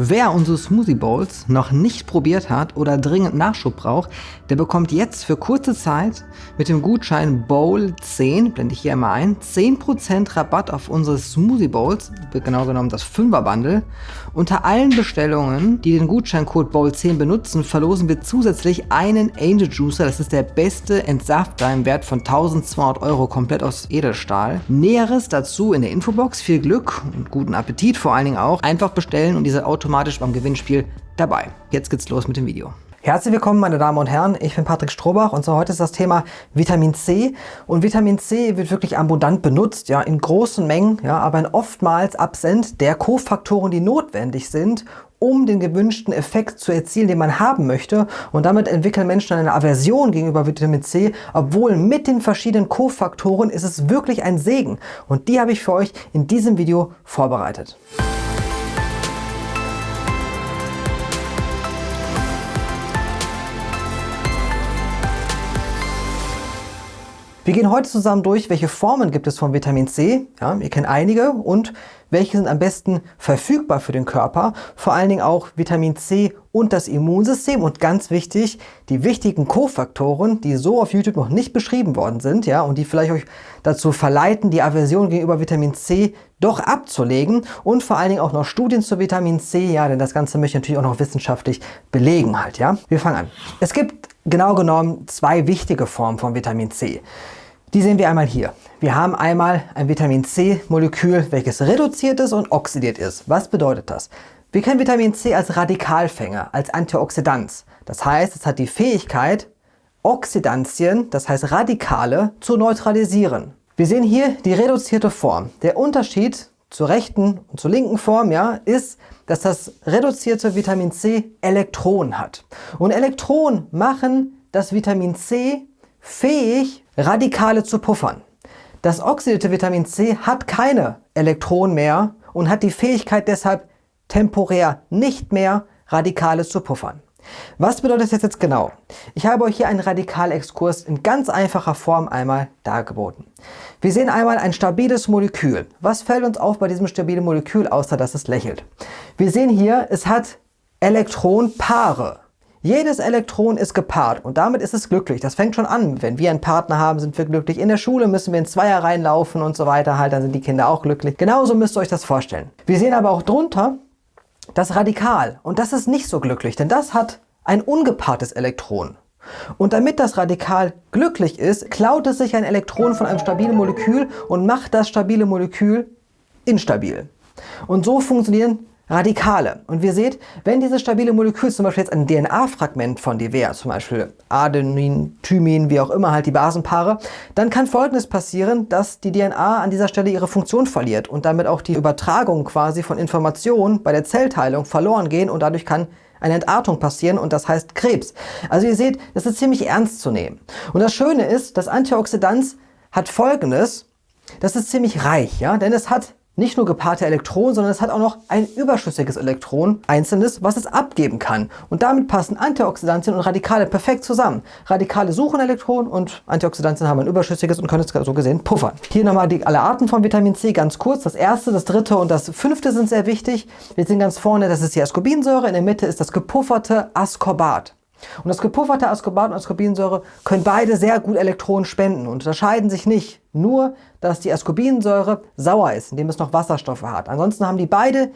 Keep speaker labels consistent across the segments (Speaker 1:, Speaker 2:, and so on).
Speaker 1: Wer unsere Smoothie Bowls noch nicht probiert hat oder dringend Nachschub braucht, der bekommt jetzt für kurze Zeit mit dem Gutschein BOWL10, blende ich hier einmal ein, 10% Rabatt auf unsere Smoothie Bowls, genau genommen das 5er Bundle. Unter allen Bestellungen, die den Gutscheincode BOWL10 benutzen, verlosen wir zusätzlich einen Angel Juicer, das ist der beste Entsafter im Wert von 1200 Euro, komplett aus Edelstahl. Näheres dazu in der Infobox, viel Glück und guten Appetit vor allen Dingen auch. Einfach bestellen und diese Auto automatisch beim Gewinnspiel dabei. Jetzt geht's los mit dem Video. Herzlich willkommen, meine Damen und Herren. Ich bin Patrick Strohbach und so heute ist das Thema Vitamin C. Und Vitamin C wird wirklich abundant benutzt, ja, in großen Mengen, ja, aber oftmals absent der Kofaktoren, die notwendig sind, um den gewünschten Effekt zu erzielen, den man haben möchte. Und damit entwickeln Menschen eine Aversion gegenüber Vitamin C, obwohl mit den verschiedenen Kofaktoren ist es wirklich ein Segen. Und die habe ich für euch in diesem Video vorbereitet. Wir gehen heute zusammen durch, welche Formen gibt es von Vitamin C. Ja, ihr kennt einige und welche sind am besten verfügbar für den Körper. Vor allen Dingen auch Vitamin C und das Immunsystem und ganz wichtig, die wichtigen Kofaktoren, die so auf YouTube noch nicht beschrieben worden sind ja, und die vielleicht euch dazu verleiten, die Aversion gegenüber Vitamin C doch abzulegen und vor allen Dingen auch noch Studien zu Vitamin C, ja, denn das Ganze möchte ich natürlich auch noch wissenschaftlich belegen halt, ja. Wir fangen an. Es gibt genau genommen zwei wichtige Formen von Vitamin C. Die sehen wir einmal hier. Wir haben einmal ein Vitamin C-Molekül, welches reduziert ist und oxidiert ist. Was bedeutet das? Wir kennen Vitamin C als Radikalfänger, als Antioxidant. Das heißt, es hat die Fähigkeit, Oxidantien, das heißt Radikale, zu neutralisieren. Wir sehen hier die reduzierte Form. Der Unterschied zur rechten und zur linken Form ja, ist, dass das reduzierte Vitamin C Elektronen hat. Und Elektronen machen das Vitamin C fähig, Radikale zu puffern. Das oxidierte Vitamin C hat keine Elektronen mehr und hat die Fähigkeit deshalb temporär nicht mehr Radikale zu puffern. Was bedeutet das jetzt genau? Ich habe euch hier einen Radikalexkurs in ganz einfacher Form einmal dargeboten. Wir sehen einmal ein stabiles Molekül. Was fällt uns auf bei diesem stabilen Molekül, außer dass es lächelt? Wir sehen hier, es hat Elektronpaare. Jedes Elektron ist gepaart und damit ist es glücklich. Das fängt schon an. Wenn wir einen Partner haben, sind wir glücklich. In der Schule müssen wir in Zweier reinlaufen und so weiter. Halt, dann sind die Kinder auch glücklich. Genauso müsst ihr euch das vorstellen. Wir sehen aber auch drunter das Radikal. Und das ist nicht so glücklich, denn das hat ein ungepaartes Elektron. Und damit das Radikal glücklich ist, klaut es sich ein Elektron von einem stabilen Molekül und macht das stabile Molekül instabil. Und so funktionieren Radikale. Und wir seht, wenn dieses stabile Molekül zum Beispiel jetzt ein DNA-Fragment von dir wäre, zum Beispiel Adenin, Thymin, wie auch immer halt die Basenpaare, dann kann folgendes passieren, dass die DNA an dieser Stelle ihre Funktion verliert und damit auch die Übertragung quasi von Informationen bei der Zellteilung verloren gehen und dadurch kann eine Entartung passieren und das heißt Krebs. Also ihr seht, das ist ziemlich ernst zu nehmen. Und das Schöne ist, das Antioxidant hat folgendes, das ist ziemlich reich, ja, denn es hat nicht nur gepaarte Elektronen, sondern es hat auch noch ein überschüssiges Elektron, einzelnes, was es abgeben kann. Und damit passen Antioxidantien und Radikale perfekt zusammen. Radikale suchen Elektronen und Antioxidantien haben ein überschüssiges und können es so gesehen puffern. Hier nochmal die, alle Arten von Vitamin C ganz kurz. Das erste, das dritte und das fünfte sind sehr wichtig. Wir sehen ganz vorne, das ist die Ascorbinsäure, in der Mitte ist das gepufferte Ascorbat. Und das gepufferte Ascorbat und Ascorbinsäure können beide sehr gut Elektronen spenden und unterscheiden sich nicht. Nur, dass die Ascorbinsäure sauer ist, indem es noch Wasserstoffe hat. Ansonsten haben die beide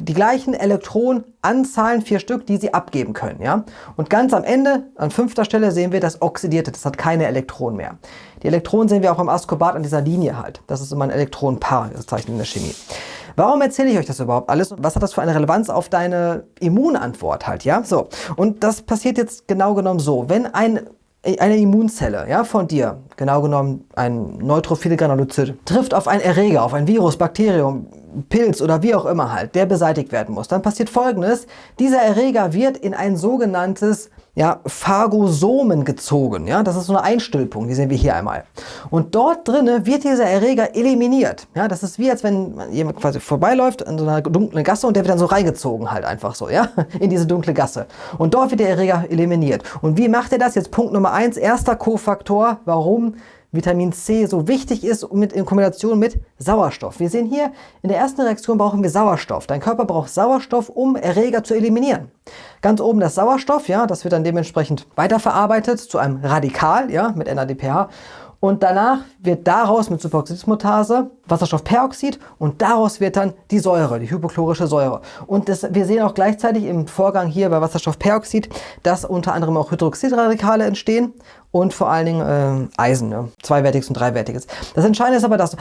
Speaker 1: die gleichen Elektronenanzahlen, vier Stück, die sie abgeben können. Ja? Und ganz am Ende, an fünfter Stelle, sehen wir das Oxidierte. Das hat keine Elektronen mehr. Die Elektronen sehen wir auch im Ascorbat an dieser Linie halt. Das ist immer ein Elektronenpaar, das zeichnet in der Chemie. Warum erzähle ich euch das überhaupt alles? Was hat das für eine Relevanz auf deine Immunantwort halt, ja? So, und das passiert jetzt genau genommen so. Wenn ein eine Immunzelle ja, von dir, genau genommen ein neutrophile Granulozyt, trifft auf einen Erreger, auf ein Virus, Bakterium, Pilz oder wie auch immer halt, der beseitigt werden muss, dann passiert folgendes, dieser Erreger wird in ein sogenanntes ja, Phagosomen gezogen. Ja, das ist so eine Einstülpung, die sehen wir hier einmal. Und dort drinnen wird dieser Erreger eliminiert. Ja, das ist wie als wenn jemand quasi vorbeiläuft in so einer dunklen Gasse und der wird dann so reingezogen halt einfach so, ja, in diese dunkle Gasse. Und dort wird der Erreger eliminiert. Und wie macht er das? Jetzt Punkt Nummer eins, erster Kofaktor, warum Vitamin C so wichtig ist mit, in Kombination mit Sauerstoff. Wir sehen hier, in der ersten Reaktion brauchen wir Sauerstoff. Dein Körper braucht Sauerstoff, um Erreger zu eliminieren. Ganz oben das Sauerstoff, ja, das wird dann dementsprechend weiterverarbeitet zu einem Radikal, ja, mit NADPH. Und danach wird daraus mit Superoxidismutase Wasserstoffperoxid und daraus wird dann die Säure, die hypochlorische Säure. Und das, wir sehen auch gleichzeitig im Vorgang hier bei Wasserstoffperoxid, dass unter anderem auch Hydroxidradikale entstehen und vor allen Dingen äh, Eisen, ne? zweiwertiges und dreiwertiges. Das Entscheidende ist aber, dass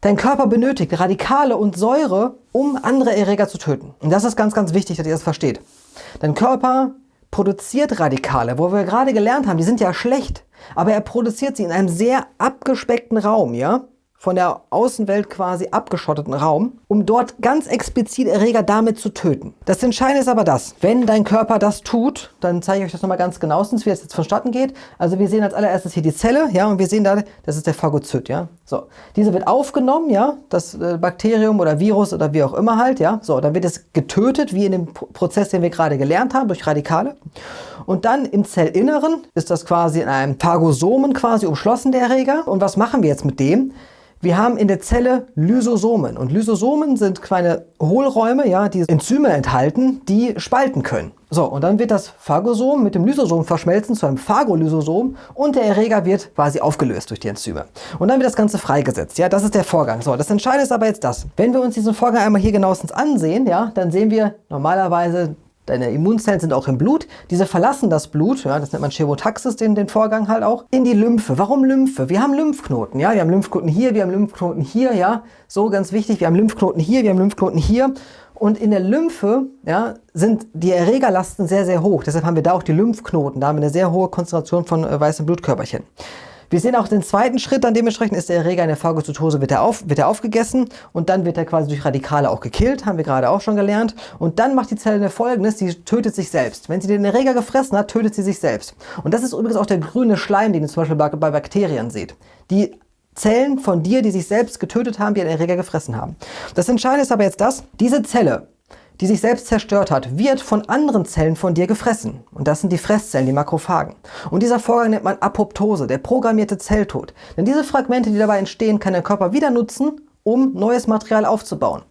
Speaker 1: dein Körper benötigt Radikale und Säure, um andere Erreger zu töten. Und das ist ganz, ganz wichtig, dass ihr das versteht. Dein Körper produziert Radikale, wo wir gerade gelernt haben, die sind ja schlecht, aber er produziert sie in einem sehr abgespeckten Raum, ja? Von der Außenwelt quasi abgeschotteten Raum, um dort ganz explizit Erreger damit zu töten. Das Entscheidende ist aber das, wenn dein Körper das tut, dann zeige ich euch das nochmal ganz genauestens, wie das jetzt vonstatten geht. Also wir sehen als allererstes hier die Zelle, ja, und wir sehen da, das ist der Phagozyt, ja. So, diese wird aufgenommen, ja, das äh, Bakterium oder Virus oder wie auch immer halt, ja. So, dann wird es getötet, wie in dem Prozess, den wir gerade gelernt haben, durch Radikale. Und dann im Zellinneren ist das quasi in einem Phagosomen quasi umschlossen, der Erreger. Und was machen wir jetzt mit dem? Wir haben in der Zelle Lysosomen und Lysosomen sind kleine Hohlräume, ja, die Enzyme enthalten, die spalten können. So, und dann wird das Phagosom mit dem Lysosom verschmelzen zu einem Phagolysosom und der Erreger wird quasi aufgelöst durch die Enzyme. Und dann wird das Ganze freigesetzt. Ja, das ist der Vorgang. So, das Entscheidende ist aber jetzt das. Wenn wir uns diesen Vorgang einmal hier genauestens ansehen, ja, dann sehen wir normalerweise Deine Immunzellen sind auch im Blut. Diese verlassen das Blut, ja, das nennt man Chemotaxis, den, den Vorgang halt auch, in die Lymphe. Warum Lymphe? Wir haben Lymphknoten, ja, wir haben Lymphknoten hier, wir haben Lymphknoten hier, ja, so ganz wichtig, wir haben Lymphknoten hier, wir haben Lymphknoten hier. Und in der Lymphe ja, sind die Erregerlasten sehr, sehr hoch. Deshalb haben wir da auch die Lymphknoten. Da haben wir eine sehr hohe Konzentration von äh, weißen Blutkörperchen. Wir sehen auch den zweiten Schritt, dann dementsprechend ist der Erreger in der Phagozytose, wird er, auf, wird er aufgegessen und dann wird er quasi durch Radikale auch gekillt, haben wir gerade auch schon gelernt. Und dann macht die Zelle folgendes, sie tötet sich selbst. Wenn sie den Erreger gefressen hat, tötet sie sich selbst. Und das ist übrigens auch der grüne Schleim, den ihr zum Beispiel bei, bei Bakterien seht. Die Zellen von dir, die sich selbst getötet haben, die den Erreger gefressen haben. Das Entscheidende ist aber jetzt das, diese Zelle die sich selbst zerstört hat, wird von anderen Zellen von dir gefressen. Und das sind die Fresszellen, die Makrophagen. Und dieser Vorgang nennt man Apoptose, der programmierte Zelltod. Denn diese Fragmente, die dabei entstehen, kann der Körper wieder nutzen, um neues Material aufzubauen.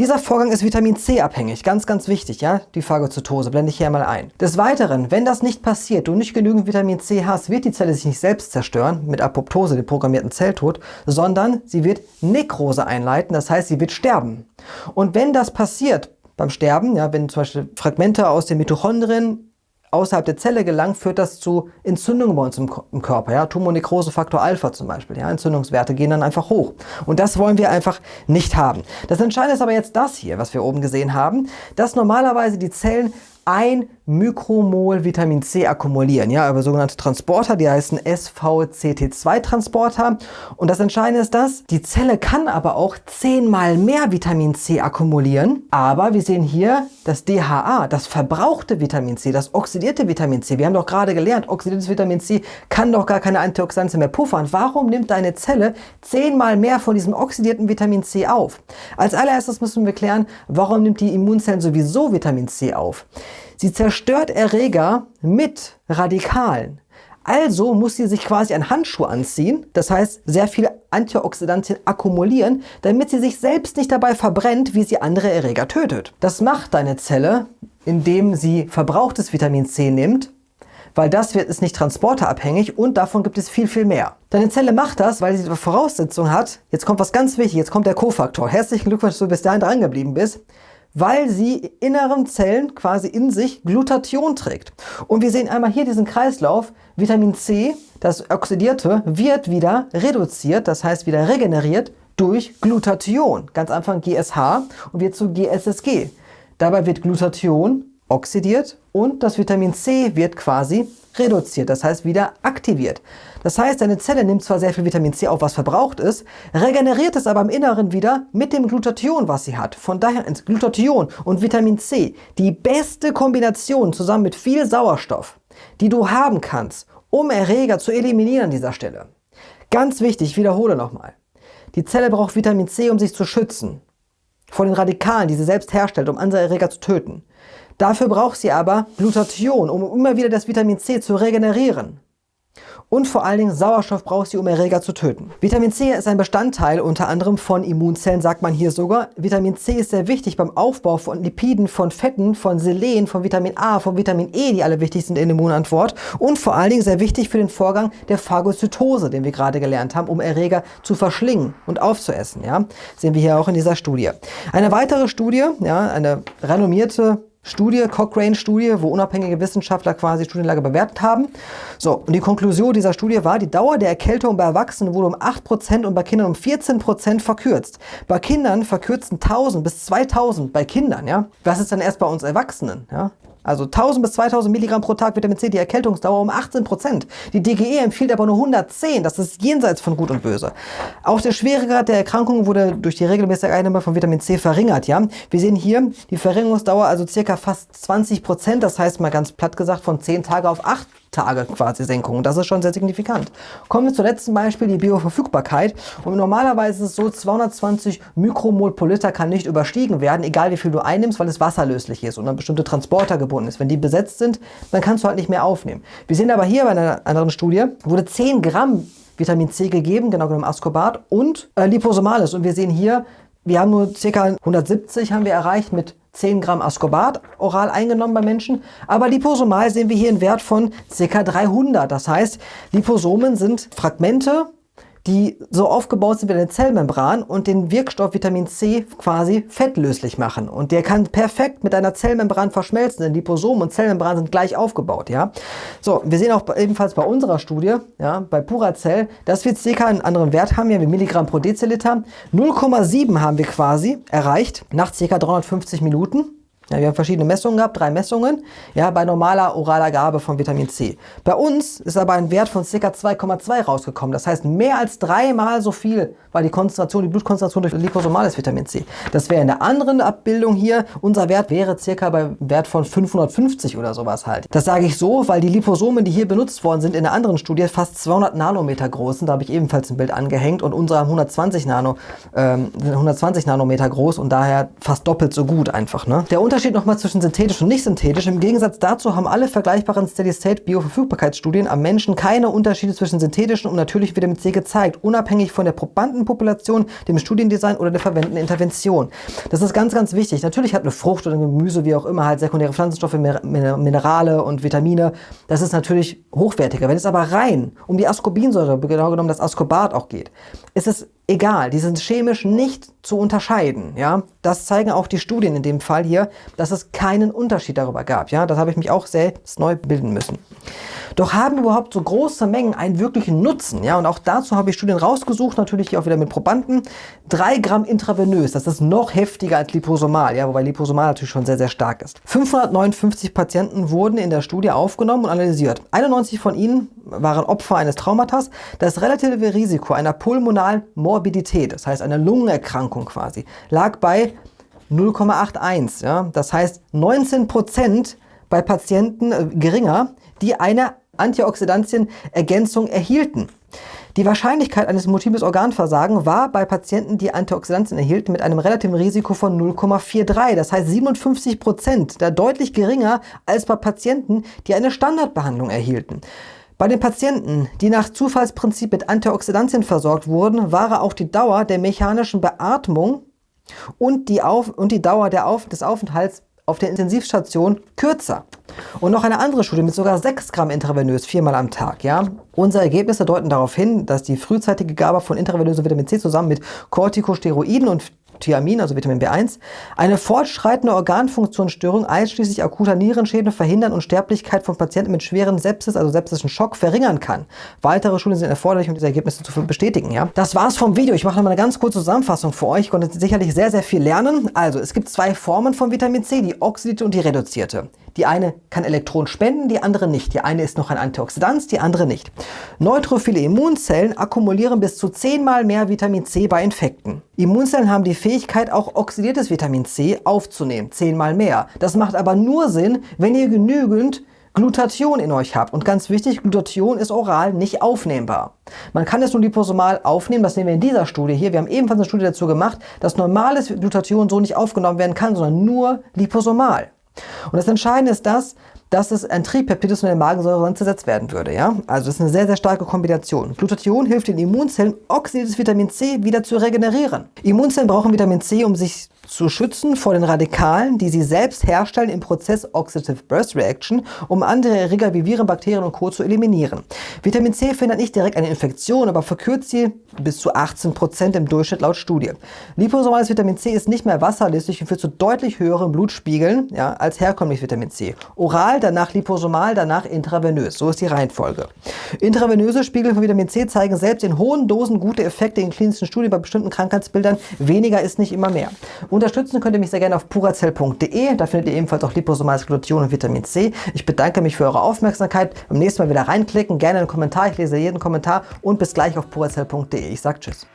Speaker 1: Dieser Vorgang ist Vitamin C abhängig, ganz, ganz wichtig, ja, die Phagozytose, blende ich hier mal ein. Des Weiteren, wenn das nicht passiert, du nicht genügend Vitamin C hast, wird die Zelle sich nicht selbst zerstören, mit Apoptose, dem programmierten Zelltod, sondern sie wird Nekrose einleiten, das heißt, sie wird sterben. Und wenn das passiert, beim Sterben, ja, wenn zum Beispiel Fragmente aus den Mitochondrien außerhalb der Zelle gelangen, führt das zu Entzündungen bei uns im, im Körper. Ja? Tumornekrose Faktor Alpha zum Beispiel. Ja? Entzündungswerte gehen dann einfach hoch. Und das wollen wir einfach nicht haben. Das Entscheidende ist aber jetzt das hier, was wir oben gesehen haben, dass normalerweise die Zellen ein Mikromol Vitamin C akkumulieren, ja, über sogenannte Transporter, die heißen SVCT2-Transporter. Und das Entscheidende ist das, die Zelle kann aber auch zehnmal mehr Vitamin C akkumulieren, aber wir sehen hier das DHA, das verbrauchte Vitamin C, das oxidierte Vitamin C. Wir haben doch gerade gelernt, oxidiertes Vitamin C kann doch gar keine Antioxidantien mehr puffern. Warum nimmt deine Zelle zehnmal mehr von diesem oxidierten Vitamin C auf? Als allererstes müssen wir klären, warum nimmt die Immunzellen sowieso Vitamin C auf? Sie zerstört Erreger mit Radikalen. Also muss sie sich quasi einen Handschuh anziehen, das heißt sehr viele Antioxidantien akkumulieren, damit sie sich selbst nicht dabei verbrennt, wie sie andere Erreger tötet. Das macht deine Zelle, indem sie verbrauchtes Vitamin C nimmt, weil das wird, ist nicht transporterabhängig und davon gibt es viel, viel mehr. Deine Zelle macht das, weil sie die Voraussetzung hat, jetzt kommt was ganz wichtig, jetzt kommt der Kofaktor. Herzlichen Glückwunsch, dass du bis dahin dran geblieben bist weil sie inneren Zellen quasi in sich Glutathion trägt. Und wir sehen einmal hier diesen Kreislauf. Vitamin C, das Oxidierte, wird wieder reduziert, das heißt wieder regeneriert durch Glutathion. Ganz Anfang GSH und wird zu GSSG. Dabei wird Glutathion oxidiert und das Vitamin C wird quasi reduziert, das heißt wieder aktiviert. Das heißt, deine Zelle nimmt zwar sehr viel Vitamin C auf, was verbraucht ist, regeneriert es aber im Inneren wieder mit dem Glutathion, was sie hat. Von daher ist Glutathion und Vitamin C die beste Kombination zusammen mit viel Sauerstoff, die du haben kannst, um Erreger zu eliminieren an dieser Stelle. Ganz wichtig, ich wiederhole nochmal. Die Zelle braucht Vitamin C, um sich zu schützen. Vor den Radikalen, die sie selbst herstellt, um andere Erreger zu töten. Dafür braucht sie aber Glutathion, um immer wieder das Vitamin C zu regenerieren. und vor allen Dingen Sauerstoff braucht sie, um Erreger zu töten. Vitamin C ist ein Bestandteil unter anderem von Immunzellen, sagt man hier sogar. Vitamin C ist sehr wichtig beim Aufbau von Lipiden, von Fetten, von Selen, von Vitamin A, von Vitamin E, die alle wichtig sind in der Immunantwort und vor allen Dingen sehr wichtig für den Vorgang der Phagozytose, den wir gerade gelernt haben, um Erreger zu verschlingen und aufzuessen. Ja? Sehen wir hier auch in dieser Studie. Eine weitere Studie, ja, eine renommierte Studie, Cochrane-Studie, wo unabhängige Wissenschaftler quasi die Studienlage bewertet haben. So, und die Konklusion dieser Studie war, die Dauer der Erkältung bei Erwachsenen wurde um 8% und bei Kindern um 14% verkürzt. Bei Kindern verkürzten 1000 bis 2000 bei Kindern, ja. Was ist dann erst bei uns Erwachsenen, ja? Also 1000 bis 2000 Milligramm pro Tag Vitamin C, die Erkältungsdauer um 18 Prozent. Die DGE empfiehlt aber nur 110. Das ist jenseits von Gut und Böse. Auch der Schweregrad der Erkrankung wurde durch die regelmäßige Einnahme von Vitamin C verringert. Ja? Wir sehen hier die Verringerungsdauer, also circa fast 20 Prozent. Das heißt mal ganz platt gesagt von 10 Tage auf 8 Tage quasi Senkung. Das ist schon sehr signifikant. Kommen wir zum letzten Beispiel, die Bioverfügbarkeit. Und normalerweise ist es so, 220 Mikromol pro Liter kann nicht überstiegen werden, egal wie viel du einnimmst, weil es wasserlöslich ist und an bestimmte Transporter gebunden ist. Wenn die besetzt sind, dann kannst du halt nicht mehr aufnehmen. Wir sehen aber hier bei einer anderen Studie, wurde 10 Gramm Vitamin C gegeben, genau genommen Ascorbat und äh, Liposomales. Und wir sehen hier, wir haben nur ca. 170 haben wir erreicht mit 10 Gramm Ascorbat oral eingenommen bei Menschen, aber liposomal sehen wir hier einen Wert von ca. 300. Das heißt, Liposomen sind Fragmente die so aufgebaut sind wie eine Zellmembran und den Wirkstoff Vitamin C quasi fettlöslich machen. Und der kann perfekt mit einer Zellmembran verschmelzen, denn Liposomen und Zellmembran sind gleich aufgebaut. Ja? So, wir sehen auch ebenfalls bei unserer Studie, ja, bei Puracell, dass wir ca. einen anderen Wert haben, hier wie Milligramm pro Deziliter. 0,7 haben wir quasi erreicht nach ca. 350 Minuten. Ja, wir haben verschiedene Messungen gehabt, drei Messungen, ja, bei normaler oraler Gabe von Vitamin C. Bei uns ist aber ein Wert von ca. 2,2 rausgekommen. Das heißt, mehr als dreimal so viel war die Konzentration, die Blutkonzentration durch liposomales Vitamin C. Das wäre in der anderen Abbildung hier, unser Wert wäre circa bei Wert von 550 oder sowas halt. Das sage ich so, weil die Liposomen, die hier benutzt worden sind, in der anderen Studie fast 200 Nanometer groß sind. Da habe ich ebenfalls ein Bild angehängt und unsere 120, Nano, ähm, 120 Nanometer groß und daher fast doppelt so gut einfach. Ne? Der Unterschied nochmal zwischen synthetisch und nicht synthetisch. Im Gegensatz dazu haben alle vergleichbaren Steady-State-Bioverfügbarkeitsstudien am Menschen keine Unterschiede zwischen synthetischen und natürlichem Vitamin C gezeigt, unabhängig von der Probandenpopulation, dem Studiendesign oder der verwendeten Intervention. Das ist ganz, ganz wichtig. Natürlich hat eine Frucht oder ein Gemüse, wie auch immer, halt sekundäre Pflanzenstoffe, Minerale und Vitamine. Das ist natürlich hochwertiger. Wenn es aber rein um die Ascorbinsäure, genau genommen das Ascorbat auch geht, ist es egal, die sind chemisch nicht zu unterscheiden. Ja? Das zeigen auch die Studien in dem Fall hier, dass es keinen Unterschied darüber gab. Ja? Das habe ich mich auch selbst neu bilden müssen. Doch haben überhaupt so große Mengen einen wirklichen Nutzen? Ja? Und auch dazu habe ich Studien rausgesucht, natürlich hier auch wieder mit Probanden. 3 Gramm intravenös, das ist noch heftiger als liposomal, ja? wobei liposomal natürlich schon sehr, sehr stark ist. 559 Patienten wurden in der Studie aufgenommen und analysiert. 91 von ihnen waren Opfer eines Traumatas. Das relative Risiko einer pulmonalen Morbidität, das heißt einer Lungenerkrankung quasi, lag bei 0,81. Ja? Das heißt 19 Prozent bei Patienten äh, geringer, die eine Antioxidantienergänzung erhielten. Die Wahrscheinlichkeit eines multiples Organversagen war bei Patienten, die Antioxidantien erhielten, mit einem relativen Risiko von 0,43. Das heißt 57 Prozent, da deutlich geringer als bei Patienten, die eine Standardbehandlung erhielten. Bei den Patienten, die nach Zufallsprinzip mit Antioxidantien versorgt wurden, war auch die Dauer der mechanischen Beatmung und die, Auf und die Dauer Auf des Aufenthalts auf der Intensivstation kürzer. Und noch eine andere Studie mit sogar 6 Gramm intravenös viermal am Tag. Ja? Unsere Ergebnisse deuten darauf hin, dass die frühzeitige Gabe von intravenösem Vitamin C zusammen mit Corticosteroiden und Thiamin, also Vitamin B1, eine fortschreitende Organfunktionsstörung einschließlich akuter Nierenschäden verhindern und Sterblichkeit von Patienten mit schweren Sepsis, also sepsischen Schock, verringern kann. Weitere Studien sind erforderlich, um diese Ergebnisse zu bestätigen. Ja? Das war's vom Video. Ich mache nochmal eine ganz kurze Zusammenfassung für euch. Ich konnte sicherlich sehr, sehr viel lernen. Also, es gibt zwei Formen von Vitamin C, die oxidierte und die reduzierte. Die eine kann Elektronen spenden, die andere nicht. Die eine ist noch ein Antioxidant, die andere nicht. Neutrophile Immunzellen akkumulieren bis zu zehnmal mehr Vitamin C bei Infekten. Immunzellen haben die Fähigkeit, auch oxidiertes Vitamin C aufzunehmen, zehnmal mehr. Das macht aber nur Sinn, wenn ihr genügend Glutathion in euch habt. Und ganz wichtig, Glutathion ist oral nicht aufnehmbar. Man kann es nur liposomal aufnehmen, das nehmen wir in dieser Studie hier. Wir haben ebenfalls eine Studie dazu gemacht, dass normales Glutathion so nicht aufgenommen werden kann, sondern nur liposomal. Und das Entscheidende ist das, dass es ein Tripeptid ist und in der Magensäure sonst zersetzt werden würde. Ja? Also das ist eine sehr, sehr starke Kombination. Glutathion hilft den Immunzellen, oxidiertes Vitamin C wieder zu regenerieren. Immunzellen brauchen Vitamin C, um sich zu schützen vor den Radikalen, die sie selbst herstellen im Prozess Oxidative Burst Reaction, um andere Erreger wie Viren, Bakterien und Co. zu eliminieren. Vitamin C verhindert nicht direkt eine Infektion, aber verkürzt sie bis zu 18% im Durchschnitt laut Studie. Liposomales Vitamin C ist nicht mehr wasserlöslich und führt zu deutlich höheren Blutspiegeln ja, als herkömmliches Vitamin C. Oral, danach liposomal, danach intravenös. So ist die Reihenfolge. Intravenöse Spiegel von Vitamin C zeigen selbst in hohen Dosen gute Effekte in klinischen Studien bei bestimmten Krankheitsbildern. Weniger ist nicht immer mehr. Unterstützen könnt ihr mich sehr gerne auf purazell.de. Da findet ihr ebenfalls auch liposomales Glutathion und Vitamin C. Ich bedanke mich für eure Aufmerksamkeit. Beim nächsten Mal wieder reinklicken, gerne einen Kommentar. Ich lese jeden Kommentar und bis gleich auf purazell.de. Ich sage Tschüss.